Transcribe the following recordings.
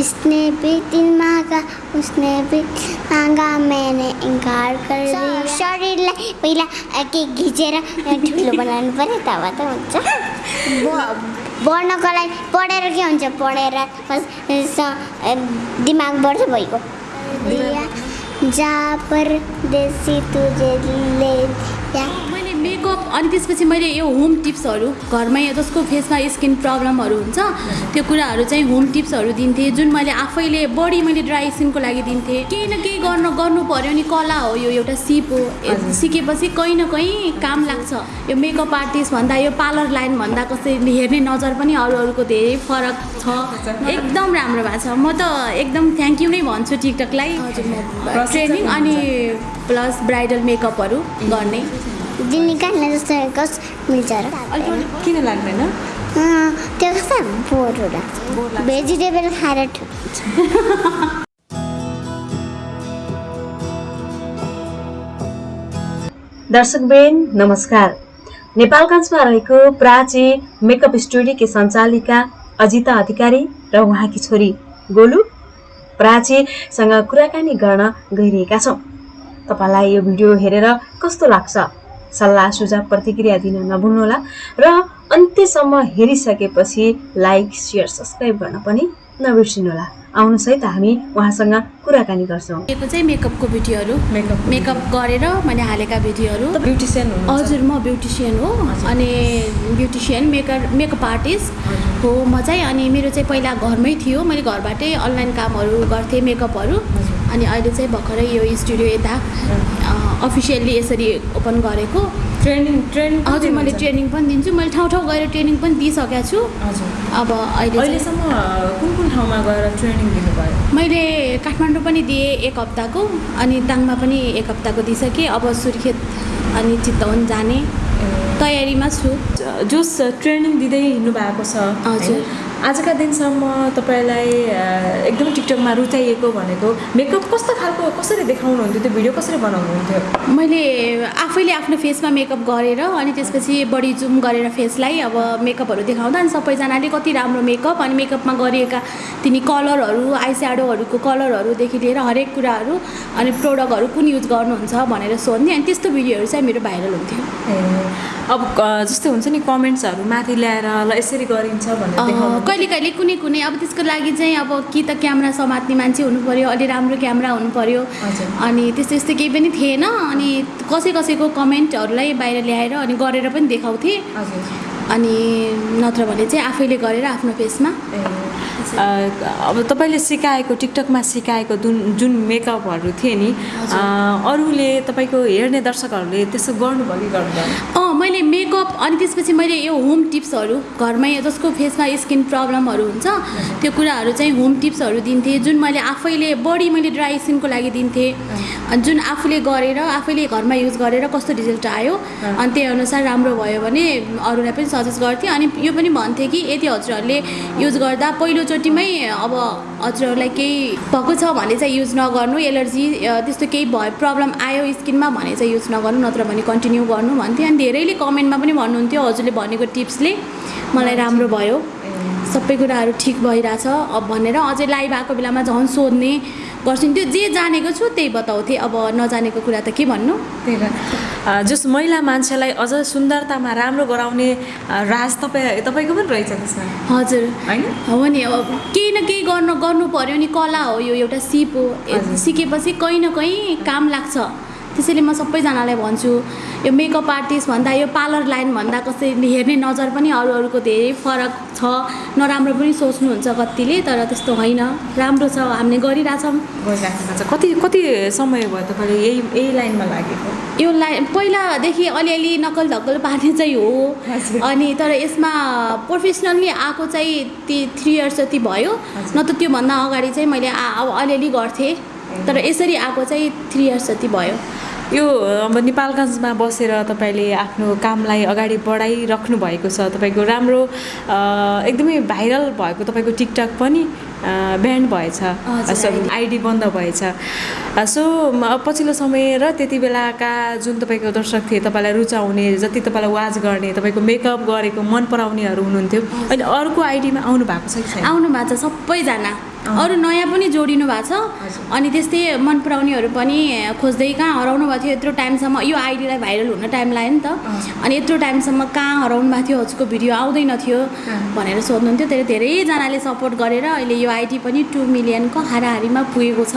इसने भी दिल मागा उसने भी मागा मैंने इन्कार कर दिया। शरीरलाई पहिला के घिचेर अ, ठुलो बनाउनु पऱ्यो तब त हुन्छ। बढ्नको लागि पढेर के हुन्छ? पढेर दिमाग बढ्छ भइगयो दिया जा परदेशी तुझे ले मैले मेकअप अनि त्यसपछि मैले यो होम टिप्सहरू घरमै जसको फेसमा स्किन प्रब्लमहरू हुन्छ त्यो कुराहरू चाहिँ होम टिप्सहरू दिन्थेँ जुन मैले आफैले बढी मैले ड्राई स्किनको लागि दिन्थेँ। केही न केही गर्नु गर्नु पऱ्यो नि कला हो यो एउटा सिप हो। सिकेपछि कहीँ न कहीँ काम लाग्छ। यो मेकअप आर्टिस्ट भन्दा यो पार्लर लाइन भन्दा कसैले हेर्ने नजर पनि अरू अरूको धेरै फरक छ। एकदम राम्रो भएको छ। म त एकदम थ्याङ्क यू नै भन्छु टिकटकलाई ट्रेनिङ अनि प्लस ब्राइडल मेकअपहरू गर्ने। दिन निकाल्ने जस्तो कस मिल्छ र। किन लाग्दैन? अँ, त्यो कस्तो बोरहरू लाग्छ। भेजिटेबल खाएर दर्शकबेन नमस्कार। नेपालगञ्जमा रहेको प्राची मेकअप स्टुडियोकी सञ्चालिका अजिता अधिकारी र उहाँकी छोरी गोलु प्राचीसँग कुराकानी गर्न गइरहेका छौँ। तपाईँलाई यो भिडियो हेरेर कस्तो लाग्छ? सल्लाह सुझाव प्रतिक्रिया दिन नभुल्नुहोला र अन्त्यसम्म हेरिसकेपछि लाइक सेयर सब्सक्राइब गर्न पनि नबिर्सिनुहोला। आउनुहोस् है त हामी उहाँसँग कुराकानी गर्छौँ। यो चाहिँ मेकअपको भिडियोहरू मेकअप। मेकअप गरेर मैले हालेका भिडियोहरू। ब्युटिसियन हजुर म ब्युटिसियन हो अनि ब्युटिसियन मेकर मेकअप आर्टिस्ट हो म चाहिँ अनि मेरो चाहिँ पहिला घरमै थियो। मैले घरबाटै अनलाइन कामहरू गर्थेँ मेकअपहरू। अनि अहिले चाहिँ भर्खरै यो स्टुडियो यता अफिसियल्ली यसरी ओपन गरेको। ट्रेनिङ ट्रेनिङ हजुर मैले ट्रेनिङ पनि दिन्छु। मैले ठाउँ ठाउँ गएर ट्रेनिङ पनि दिइसकेको छु। हजुर। अब अहिले अहिलेसम्म कुन कुन ठाउँमा गएर ट्रेनिङ दिनुभयो? मैले काठमाडौँ पनि दिएँ एक हप्ताको अनि दाङमा पनि एक हप्ताको दिइसकेँ। अब सुर्खेत अनि चितवन जाने तयारीमा छु। जस ट्रेनिङ दिँदै हिँड्नु भएको छ। हजुर। आजका दिनसम्म तपाईँलाई एकदम टिकटकमा रुचाइएको भनेको मेकअप कस्तो खालको कसरी देखाउनुहुन्थ्यो त्यो भिडियो कसरी बनाउनुहुन्थ्यो? मैले आफैले आफ्नो फेसमा मेकअप गरेर अनि त्यसपछि बडी जुम गरेर फेसलाई अब मेकअपहरू देखाउँदा अनि सबैजनाले कति राम्रो मेकअप अनि मेकअपमा गरिएका तिनी कलरहरू आई स्याडोहरूको कलरहरूदेखि लिएर हरेक कुराहरू अनि प्रोडक्टहरू कुन युज गर्नुहुन्छ भनेर सोध्ने अनि त्यस्तो भिडियोहरू चाहिँ मेरो भाइरल हुन्थ्यो। अब जस्तै हुन्छ नि कमेन्ट्सहरू माथि ल्याएर ल यसरी गरिन्छ भनेर कहिले कहिले कुनै कुनै अब त्यसको लागि चाहिँ अब कि त क्यामेरा समात्ने मान्छे हुनु पऱ्यो अलि राम्रो क्यामेरा हुनु पऱ्यो। अनि त्यस्तो यस्तो केही पनि थिएन। अनि कसै कसैको कमेन्टहरूलाई बाहिर ल्याएर अनि गरेर पनि देखाउँथेँ। अनि नत्र भने चाहिँ आफैले गरेर आफ्नो फेसमा। अब तपाईँले सिकाएको टिकटकमा सिकाएको जुन जुन मेकअपहरू थिए नि अरूले तपाईँको हेर्ने दर्शकहरूले त्यसो गर्नुभयो कि गर्नुभयो अँ मैले मेकअप अनि त्यसपछि मैले यो होम टिप्सहरू घरमै जसको फेसमा स्किन प्रब्लमहरू हुन्छ त्यो कुराहरू चाहिँ होम टिप्सहरू दिन्थेँ जुन मैले आफैले बढी मैले ड्राई स्किनको लागि दिन्थेँ। अनि जुन आफूले गरेर आफैले घरमा युज गरेर कस्तो रिजल्ट आयो अनि त्यही अनुसार राम्रो भयो भने अरूलाई पनि सजेस्ट गर्थेँ। अनि यो पनि भन्थेँ कि यदि हजुरहरूले युज गर्दा पहिलोचोटिमै अब हजुरहरूलाई केही भएको छ भने चाहिँ युज नगर्नु एलर्जी त्यस्तो केही भयो प्रब्लम आयो स्किनमा भने चाहिँ युज नगर्नु नत्र भने कन्टिन्यू गर्नु भन्थेँ अनि धेरैले कमेन्टमा पनि भन्नुहुन्थ्यो हजुरले भनेको टिप्सले। मलाई राम्रो भयो। सबै कुराहरू ठिक भइरहेछ। अब भनेर अझै लाइभ आएको बेलामा झन् सोध्ने गर्छु त्यो जे जानेको छु त्यही बताउँथेँ अब नजानेको कुरा त के भन्नु? त्यही भएर जस महिला मान्छेलाई अझ सुन्दरतामा राम्रो गराउने राज तपाईँ तपाईँको पनि रहेछ त्यसमा? हजुर। होइन? हो नि अब केही न केही गर्नु गर्नु पऱ्यो नि। कला हो यो एउटा सिप हो। सिकेपछि कहीँ न कहीँ काम लाग्छ। त्यसैले म सबैजनालाई भन्छु यो मेकअप आर्टिस्ट भन्दा यो पार्लर लाइन भन्दा कसैले हेर्ने नजर पनि अरू अरूको धेरै फरक छ। नराम्रो पनि सोच्नुहुन्छ कतिले तर त्यस्तो होइन। राम्रो छ हामीले गरिरहेछौँ। कति कति समय भयो तपाईँले यही यही लाइनमा लागेको? यो लाइन पहिलादेखि अलिअलि नक्कल धक्कल पार्ने चाहिँ हो। अनि तर यसमा प्रोफेसनल्ली आएको चाहिँ ती थ्री इयर्स जति भयो। न त त्योभन्दा अगाडि चाहिँ मैले आ- अलिअलि गर्थेँ। तर यसरी आएको चाहिँ थ्री इयर्स जति भयो। यो अब नेपालगञ्जमा बसेर तपाईँले आफ्नो कामलाई अगाडि बढाइराख्नु भएको छ तपाईँको राम्रो एकदमै भाइरल भएको तपाईँको टिकटक पनि ब्यान्ड भएछ आइडी बन्द भएछ। सो पछिल्लो समय र त्यति बेलाका जुन तपाईँको दर्शक थिए तपाईँलाई रुचाउने जति तपाईँलाई वाच गर्ने तपाईँको मेकअप गरेको मन पराउनेहरू हुनुहुन्थ्यो अहिले अर्को आइडीमा आउनु भएको छ आउनु भएको छ सबैजना। अरू नयाँ पनि जोडिनु भएको छ। अनि त्यस्तै मन पराउनेहरू पनि खोज्दै कहाँ हराउनु भएको थियो यत्रो टाइमसम्म। यो आइडीलाई भाइरल हुन टाइम लाग्यो नि त। अनि यत्रो टाइमसम्म कहाँ हराउनु भएको थियो हजुरको भिडियो आउँदैन थियो। भनेर सोध्नुहुन्थ्यो। धेरै धेरैजनाले सपोर्ट गरेर अहिले यो आइडी पनि टु मिलियनको हाराहारीमा पुगेको छ।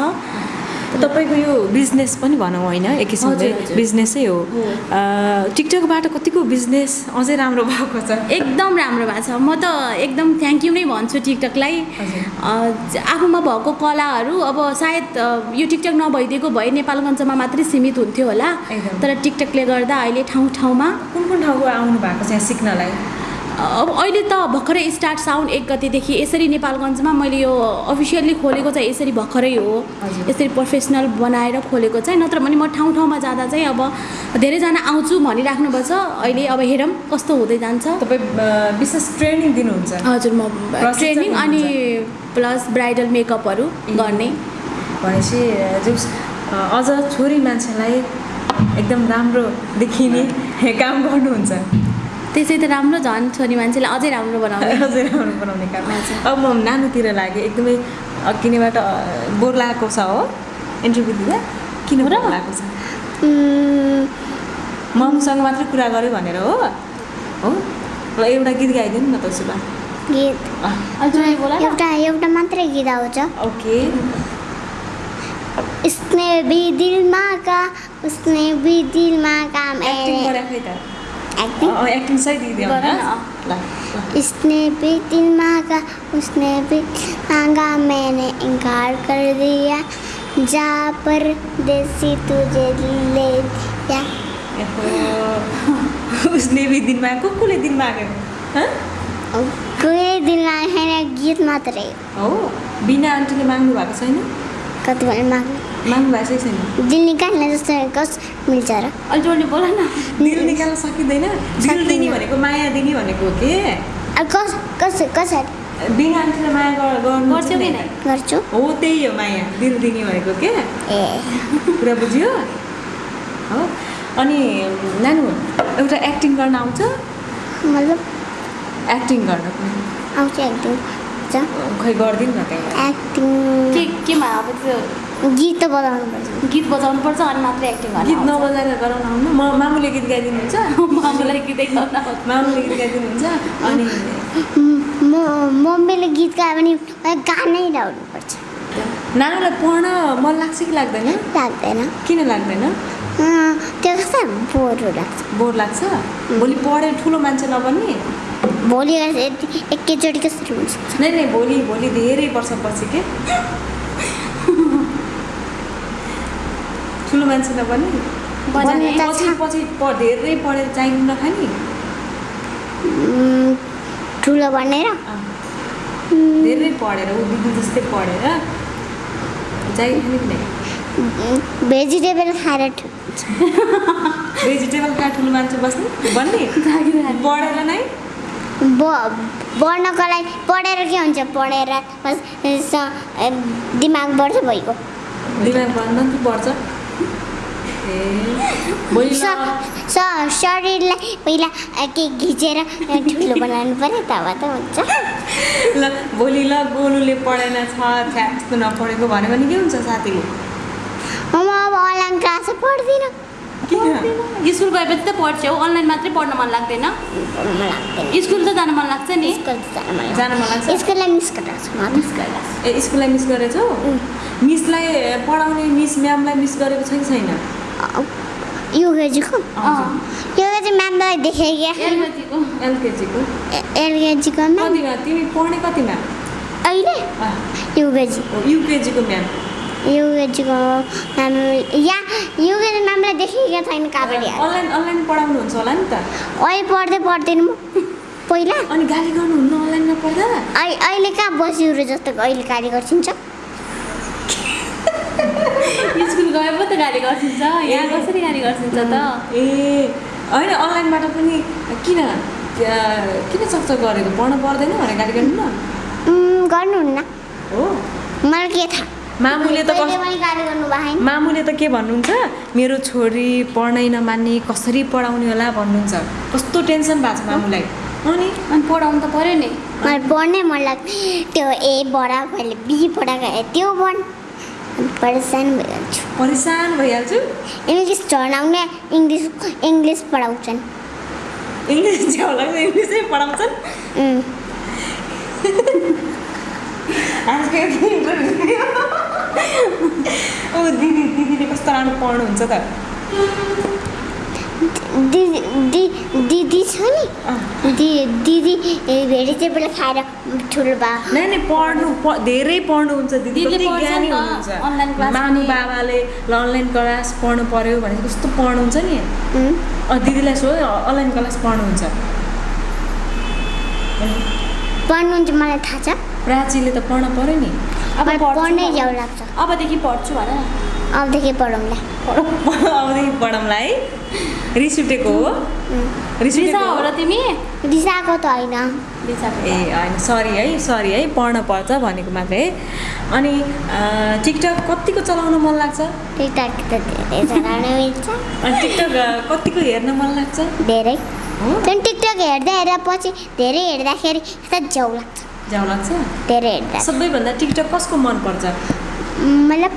तपाईँको यो बिजनेस पनि भनौँ होइन एक किसिमले। बिजनेसै हो। टिकटकबाट कतिको बिजनेस अझै राम्रो भएको छ? एकदम राम्रो भएको छ। म त एकदम थ्याङ्क यू नै भन्छु टिकटकलाई आफूमा भएको कलाहरू अब सायद यो टिकटक नभइदिएको भए नेपालगञ्जमा मात्रै सीमित हुन्थ्यो होला। तर टिकटकले गर्दा अहिले ठाउँ ठाउँमा कुन कुन ठाउँको आउनु भएको छ यहाँ सिक्नलाई? अब अहिले त भर्खरै स्टार्ट साउन्ड एक गतेदेखि यसरी नेपालगञ्जमा मैले यो अफिसियल्ली खोलेको चाहिँ यसरी भर्खरै हो। यसरी प्रोफेसनल बनाएर खोलेको चाहिँ नत्र भने म ठाउँ ठाउँमा जाँदा चाहिँ अब धेरैजना आउँछु भनिराख्नु भएको छ अहिले अब हेरौँ कस्तो हुँदै जान्छ। तपाईँ विशेष ट्रेनिङ दिनुहुन्छ? हजुर म ट्रेनिङ अनि प्लस ब्राइडल मेकअपहरू गर्ने। भनेपछि जुस अझ छोरी मान्छेलाई एकदम राम्रो देखिने काम गर्नुहुन्छ। त्यसै त राम्रो झन् छोरी मान्छेलाई अझै राम्रो बनाउने। अझै राम्रो बनाउने काम। अब म नानुतिर लागेँ एकदमै किनेबाट बोर लागेको छ हो। इन्टरभ्यू दिँदा किन बोर लागेको छ? ममसँग मात्रै कुरा गऱ्यो भनेर हो। हो? ल एउटा गीत गाइदिनु न त उसो भए गीत। एउटा एउटा मात्रै गीत आउँछ। ओके। उसने भी दिल मागा उसने भी दिल मागा एक्टिङ मैंने गरे खै त एक्टिङ अँ, एक्टिङ सही दिइदियो गर न। ल ल। इसने भी दिल मांगा उसने भी मांगा मैंने इनकार कर दिया जा परदेसी तुझे ले दिया एहो। उसले भी दिन मागेको कसले दिन मागेको हँ? कोही दिन होइन गीत मात्रै हो बिना आन्टीले माग्नु भएको छैन कति बेला माग्नु माग्नु भएको छैन दिल निकाल्ने जस्तो कस मिल्छ र? जोडले बोला न। दिल निकाल्न सकिँदैन। दिल दिने भनेको माया दिने भनेको हो के? कस कस कसरी? बिना आन्टीले माया गर- गर्नु गर्छौ कि नै। गर्छु। हो त्यही हो माया। दिल दिने भनेको के? ए। कुरा बुझ्यो? हो। अनि नानु एउटा एक्टिङ गर्न आउँछ? मतलब? एक्टिङ गर्न। आउँछ एकदम छ खै गरिदिनु न एक्टिङ के केमा अब त्यो गीत त बजाउनु पर्छ गीत बजाउनु पर्छ अनि मात्रै एक्टिङ गीत नबजाएर गराउन आउनु म मामुले गीत गाइदिनुहुन्छ? मामुलाई गीतै गाउन। मामुले गीत गाइदिनुहुन्छ? अनि म मम्मीले गीत गायो भने गानै गाउनुपर्छ नानुलाई पढ्न मन लाग्छ कि लाग्दैन? लाग्दैन। किन लाग्दैन? अँ, त्यो कस्तो बोरहरू लाग्छ। बोर लाग्छ? भोलि पढेर ठुलो मान्छे नबन्ने? भोलि एकैचोटि कसरी हुन्छ। नै नै भोलि भोलि धेरै वर्षपछि के? ठुलो मान्छे त पछि। पछि धेरै पढेर चाहिनु नखाने? ठुलो भनेर? उम्, धेरै पढेर ऊ दिदी जस्तै पढेर चाहिँ खाने कि नै भेजिटेबल खाएर भेजिटेबल खाएर ठुलो मान्छे बस्ने? बन्ने? पढेर नै? बढ्नको लागि पढेर के हुन्छ? पढेर बस दिमाग बढ्छ भइगयो दिमाग कि बढ्छ। शरीरलाई पहिला के घिचेर ठुलो बनाउनु पऱ्यो तब त हुन्छ। ल भोलि ल गोलुले पढेन छ नपढेको भन्यो भने के हुन्छ साथीले? म अब क्लास पढ्दिनँ। किन? स्कुल गएपछि त पढ्छौ अनलाइन मात्रै पढ्न मन लाग्दैन। स्कुल त जान मन लाग्छ नि। स्कुल जान मन जान मन लाग्छ? स्कुललाई मिस। ए स्कुललाई मिस गरेछौ? मिसलाई पढाउने मिस म्यामलाई मिस गरेको छ कि छैन म्यामलाई देखेँ क्या। एलकेजीको? एलकेजीको एलकेजीको तिमी पढ्ने कतिमा अहिले? अँ, युकेजी हो, युकेजीको म्याम। युकेजीको म्याम या युकेजी म्यामलाई देखेको छैन कहाँबाट अनलाइन अनलाइन पढाउनुहुन्छ होला नि त। अहिले पढ्दै पढ्दैन म। पहिला? अनि गाली गर्नुहुन्न अनलाइनमा पढ्दा? अहिले अहिले कहाँ बसिरु जस्तो अहिले गाडी गर्छिन्छ? स्कुल गए पो त गाडी गर्छिन्छ। यहाँ कसरी गाडी गर्छिन्छ त? ए होइन अनलाइनबाट पनि किन किन सक्छ गरेको? पढ्नु पर्दैन भनेर गाली गर्नु न। गर्नुहुन्न। हो। मलाई के थाहा? मामुले त मामुले त के भन्नुहुन्छ? मेरो छोरी पढ्नै नमान्ने कसरी पढाउने होला भन्नुहुन्छ। कस्तो टेन्सन भएको छ मामुलाई। अनि? अनि पढाउनु त पऱ्यो नि। मलाई पढ्नै मन लाग्छ त्यो ए बडा बी बडा त्यो पढ। परेसान भइहाल्छु। परेसान भइहाल्छु? इङ्ग्लिस झर्नाउने इङ्ग्लिस इङ्ग्लिस पढाउँछन्। इङ्ग्लिस लाग्छ इङ्ग्लिसै पढाउँछन्? आजको इन्टरभ्यू ओ दिदी दिदीले कस्तो राम्रो पढ्नुहुन्छ त। दिदी दि दिदी छ नि? दिदी चाहिँ बेला खाएर ठुलो बा। नै नै पढ्नु धेरै पढ्नुहुन्छ दिदी दिदीले ज्ञानी हुनुहुन्छ। पनि। बाबाले अनलाइन क्लास पढ्नु पर्यो भने कस्तो पढ्नुहुन्छ नि? दिदीलाई सो अनलाइन क्लास पढ्नुहुन्छ। पढ्नुहुन्छ मलाई थाहा छ। प्राचीले त पढ्न पर्यो नि। अब पढ्नै लाग्छ। अबदेखि पढ्छु भन अबदेखि पढौँला अबदेखि पढौँला है। रिस उठेको हो रिस उठेको हो र तिमी? रिसाएको त होइन। रिसाको ए होइन। सरी है सरी है। पढ्न पर्छ भनेको मात्रै है। अनि टिकटक कतिको चलाउन मन लाग्छ? टिकटक त धेरै चलाउन मिल्छ अनि टिकटक कतिको हेर्न मन लाग्छ? धेरै। हो? टिकटक हेर्दा हेर्दा पछि धेरै हेर्दाखेरि यता जाउ लाग्छ। जाउ लाग्छ? धेरै हेर्दा सबैभन्दा टिकटक कसको मनपर्छ मतलब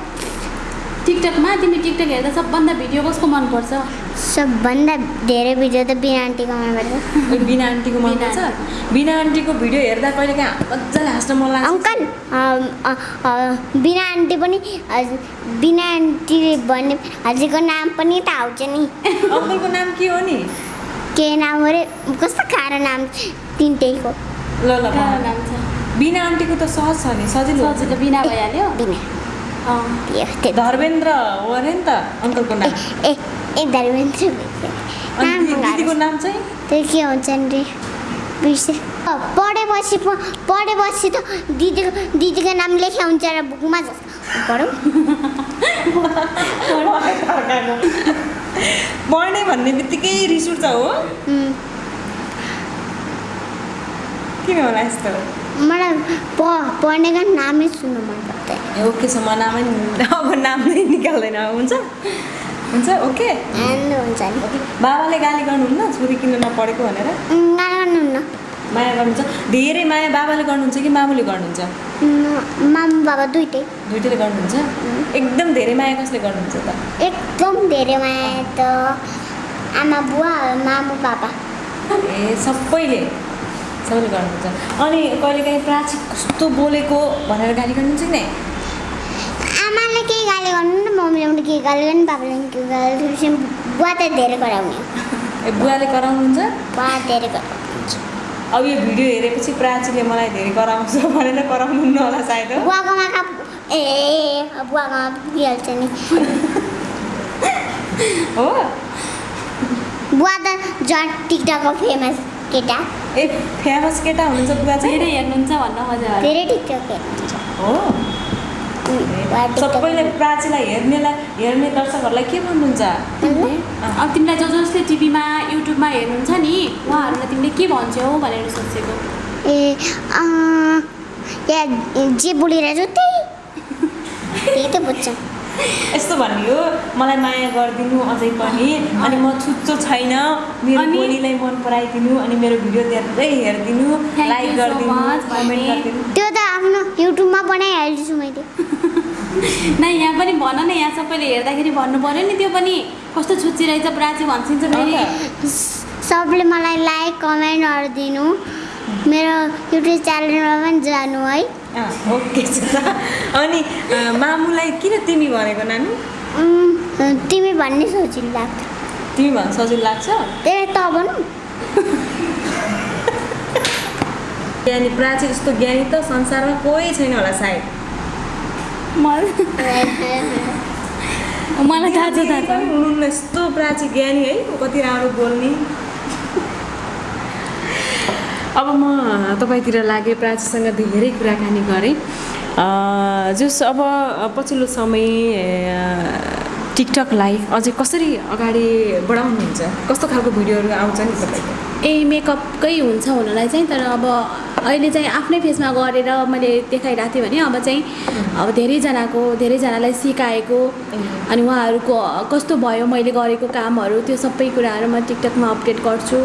टिकटकमा तिमी टिकटक हेर्दा सबभन्दा भिडियो कसको मनपर्छ सबभन्दा धेरै भिडियो त बिना आन्टीको मनपर्छ बिना आन्टीको मनपर्छ बिना आन्टीको भिडियो हेर्दा कहिले काहीँ मजाले हाँस्न मन लाग्छ? अङ्कल बिना आन्टी पनि बिना आन्टीले भन्ने हजुरको नाम पनि त आउँछ नि। अङ्कलको नाम के हो नि? के नाम अरे कस्तो खारो नाम तिनटैको। ल ल बिना आन्टीको त सहज छ नि सजिलो सजिलो बिना भइहाल्यो धर्मेन्द्र हो अरे नि त अङ्कलको नाम ए ए धर्मेन्द्र दिदीको। नाम चाहिँ त्यो के हुन्छ नि बिर्से पढेपछि पढेपछि त दिदीको दिदीको नाम लेखे हुन्छ र बुकमा जस्तो पढौँ पढ्ने भन्ने बित्तिकै रिस उठ्छ हो किन होला यस्तो? मलाई प पढ्नेको नामै सुन्नु मन पर्दैन। ओके छ म नामै अब नाम नै निकाल्दैन। हुन्छ? हुन्छ ओके? हुन्छ बाबाले गाली गर्नुहुन्न? छोरी किन नपढेको भनेर? उम्, गाना गाउनुहुन्न माया गर्नुहुन्छ। धेरै माया बाबाले गर्नुहुन्छ कि मामुले गर्नुहुन्छ? मामु बाबा दुइटै। दुइटैले गर्नुहुन्छ? एकदम धेरै माया कसले गर्नुहुन्छ त? एकदम धेरै माया त आमा बुवा मामु बाबा। ए सबैले? सबैले गर्नुहुन्छ। अनि कहिलेकाहीँ प्राची कस्तो बोलेको भनेर गाली गर्नुहुन्छ नै? आमाले केही गाली गर्नु न मम्मीले पनि केही गाली गर्नु बाबाले पनि केही गाली गर्नु बुवा त धेरै कराउने। ए बुवाले कराउनुहुन्छ? बुवा धेरै कराउने अब यो भिडियो हेरेपछि प्राचीले मलाई धेरै कराउँछ भनेर कराउनुहुन्न होला सायद। हो बुवाको माका ए बुवाको पुगिहाल्छ नि। हो? बुवा त झन् टिकटकको फेमस केटा? ए फेमस केटा हुनुहुन्छ बुवा धेरै चाहिँ हेर्नुहुन्छ भन्न खोज्यो अरे। धेरै टिकटक हेर्नुहुन्छ। हो? सबैले प्राचीलाई हेर्नेलाई हेर्ने दर्शकहरूलाई के भन्नुहुन्छ? अब तिमीलाई जो जसले टिभीमा युट्युबमा हेर्नुहुन्छ नि उहाँहरूलाई तिमीले के भन्छौ भनेर सोचेको। ए या जे बोलिरहेको छु त्यही। त्यही त बुझ्छ। यस्तो भन्ने हो मलाई माया गरिदिनु अझै पनि अनि म छुच्चो छैन। मेरो बोलीलाई मन पराइदिनु अनि मेरो भिडियो धेरै हेरिदिनु लाइक गरिदिनु कमेन्ट त्यो त आफ्नो युट्युबमा बनाइहाल्छु मैले। न यहाँ पनि भन न यहाँ सबैले हेर्दाखेरि भन्नु पऱ्यो नि त्यो पनि। कस्तो छुच्ची रहेछ प्राची फेरि। अन्त सबले मलाई लाइक कमेन्टहरू दिनु। मेरो युट्युब च्यानलमा पनि जानु है। ओके अनि मामुलाई किन तिमी भनेको नानी? तिमी भन्ने सजिलो लाग्छ। तिमी भन्न सजिलो लाग्छ? त्यही त भनौँ। ज्ञानी प्राची जस्तो ज्ञानी त संसारमा कोही छैन होला सायद। मलाई मलाई थाहा छ थाहा छ। हुनुहुन्न यस्तो प्राची ज्ञानी है कति राम्रो बोल्ने। अब म तपाईँतिर लागेँ प्राचीसँग धेरै कुराकानी गरेँ। जस अब पछिल्लो समय टिकटकलाई अझै कसरी अगाडि बढाउनुहुन्छ? कस्तो खालको भिडियोहरू आउँछ नि तपाईँको? ए मेकअपकै हुन्छ हुनलाई चाहिँ तर अब अहिले चाहिँ आफ्नै फेसमा गरेर मैले देखाइरहेको थिएँ भने अब चाहिँ अब धेरैजनाको धेरैजनालाई सिकाएको अनि उहाँहरूको कस्तो भयो मैले गरेको कामहरू त्यो सबै कुराहरू म टिकटकमा अपडेट गर्छु।